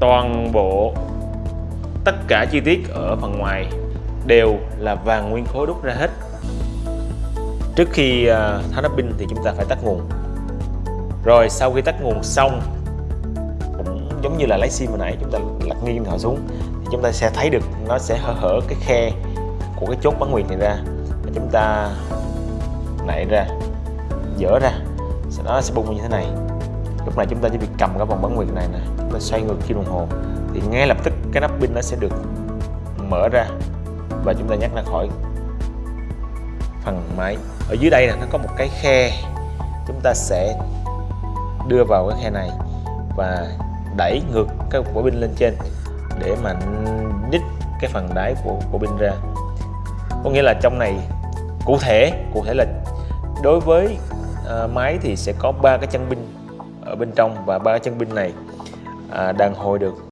toàn bộ tất cả chi tiết ở phần ngoài đều là vàng nguyên khối đúc ra hết. Trước khi à, tháo nắp pin thì chúng ta phải tắt nguồn. Rồi sau khi tắt nguồn xong, cũng giống như là lấy sim hồi nãy, chúng ta lật nghiêng điện thoại xuống, thì chúng ta sẽ thấy được nó sẽ hở hở cái khe của cái chốt bán nguyệt này ra. Và chúng ta nảy ra, dỡ ra, sau đó nó sẽ bung như thế này lúc này chúng ta chỉ việc cầm cái vòng bán nguyệt này nè chúng ta xoay ngược kim đồng hồ. Thì ngay lập tức cái nắp pin nó sẽ được mở ra và chúng ta nhắc ra khỏi phần máy. Ở dưới đây là nó có một cái khe. Chúng ta sẽ đưa vào cái khe này và đẩy ngược cái quả pin lên trên để mà nhích cái phần đáy của của pin ra. Có nghĩa là trong này cụ thể cụ thể là đối với uh, máy thì sẽ có ba cái chân pin ở bên trong và ba chân pin này à, đàn hồi được.